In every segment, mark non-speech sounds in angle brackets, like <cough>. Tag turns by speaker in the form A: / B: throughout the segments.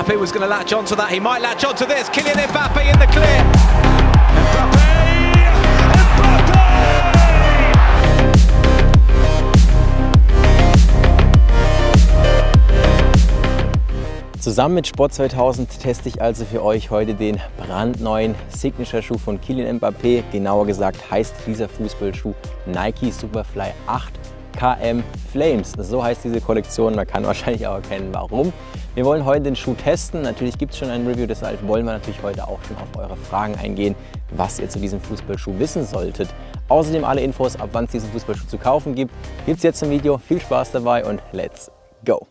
A: Mbappe was going to latch onto that. He might latch onto this. Kylian Mbappe in the clear. Mbappe!
B: Zusammen mit Sport 2000 teste ich also für euch heute den brandneuen Signature-Schuh von Kylian Mbappé. Genauer gesagt heißt dieser Fußballschuh Nike Superfly 8 KM Flames. So heißt diese Kollektion, man kann <laughs> wahrscheinlich auch erkennen, warum. Wir wollen heute den Schuh testen. Natürlich gibt es schon ein Review, deshalb wollen wir natürlich heute auch schon auf eure Fragen eingehen, was ihr zu diesem Fußballschuh wissen solltet. Außerdem alle Infos, ab wann es diesen Fußballschuh zu kaufen gibt, gibt es jetzt im Video. Viel Spaß dabei und let's go!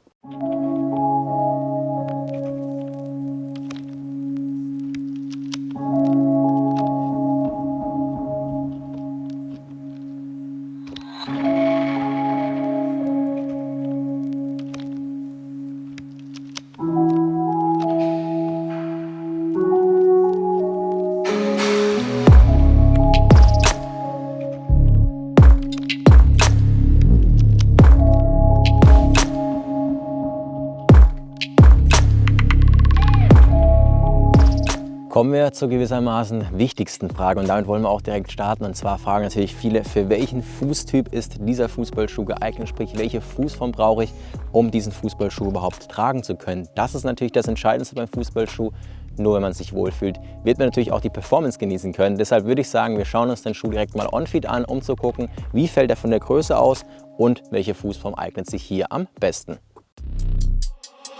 B: Kommen wir zur gewissermaßen wichtigsten Frage und damit wollen wir auch direkt starten. Und zwar fragen natürlich viele, für welchen Fußtyp ist dieser Fußballschuh geeignet? Sprich, welche Fußform brauche ich, um diesen Fußballschuh überhaupt tragen zu können? Das ist natürlich das Entscheidendste beim Fußballschuh. Nur wenn man sich wohlfühlt, wird man natürlich auch die Performance genießen können. Deshalb würde ich sagen, wir schauen uns den Schuh direkt mal on-feed an, um zu gucken, wie fällt er von der Größe aus und welche Fußform eignet sich hier am besten.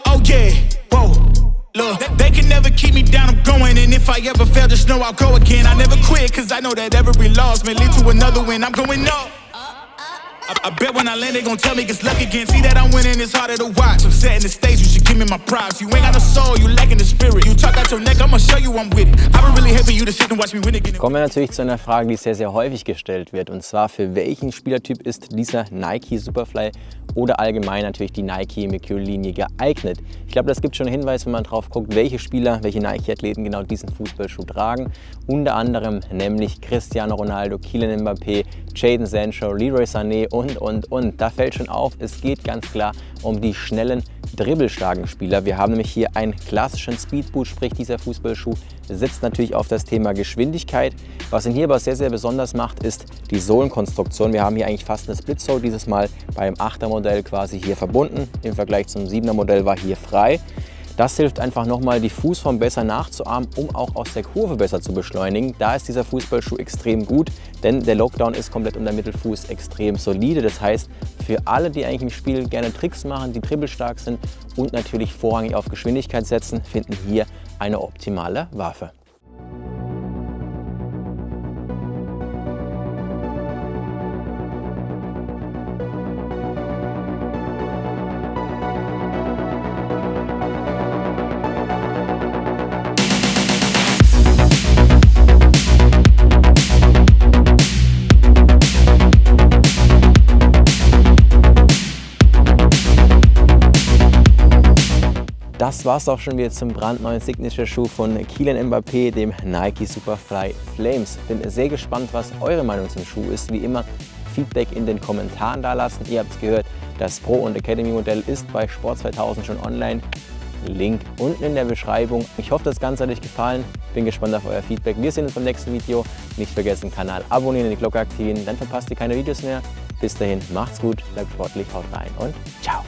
C: Oh yeah. They can never keep me down, I'm going. And if I ever fail, just know I'll go again. I never quit, cause I know that every loss may lead to another win. I'm going up. I, I bet when I land, they gon' tell me it's luck again. See that I'm winning, it's harder to watch. I'm setting the stage, give me my props You ain't got no soul, you lacking the spirit You talk out your neck, I'ma show you I'm with it I been really happy you to sit and watch me win again
B: Kommen wir natürlich zu einer Frage, die sehr, sehr häufig gestellt wird Und zwar, für welchen Spielertyp ist dieser Nike Superfly oder allgemein natürlich die Nike Mercure-Linie geeignet. Ich glaube, das gibt schon Hinweis, wenn man drauf guckt, welche Spieler, welche Nike-Athleten genau diesen Fußballschuh tragen. Unter anderem nämlich Cristiano Ronaldo, Kylian Mbappé, Jadon Sancho, Leroy Sané und, und, und. Da fällt schon auf, es geht ganz klar um die schnellen, dribbelstarken Spieler. Wir haben nämlich hier einen klassischen Speedboot, sprich dieser Fußballschuh setzt natürlich auf das Thema Geschwindigkeit. Was ihn hier aber sehr, sehr besonders macht, ist die Sohlenkonstruktion. Wir haben hier eigentlich fast eine Split-Sole, dieses Mal beim 8er Modell quasi hier verbunden. Im Vergleich zum 7er Modell war hier frei. Das hilft einfach nochmal, die Fußform besser nachzuahmen, um auch aus der Kurve besser zu beschleunigen. Da ist dieser Fußballschuh extrem gut, denn der Lockdown ist komplett unter Mittelfuß extrem solide. Das heißt, für alle, die eigentlich im Spiel gerne Tricks machen, die dribbelstark sind und natürlich vorrangig auf Geschwindigkeit setzen, finden hier eine optimale Waffe. Das war es auch schon wieder zum brandneuen Signature-Schuh von Kylian Mbappé, dem Nike Superfly Flames. Bin sehr gespannt, was eure Meinung zum Schuh ist. Wie immer Feedback in den Kommentaren da lassen. Ihr habt es gehört, das Pro- und Academy-Modell ist bei Sport 2000 schon online. Link unten in der Beschreibung. Ich hoffe, das Ganze hat euch gefallen. Bin gespannt auf euer Feedback. Wir sehen uns beim nächsten Video. Nicht vergessen, Kanal abonnieren, die Glocke aktivieren, dann verpasst ihr keine Videos mehr. Bis dahin, macht's gut, bleibt sportlich, haut rein und ciao.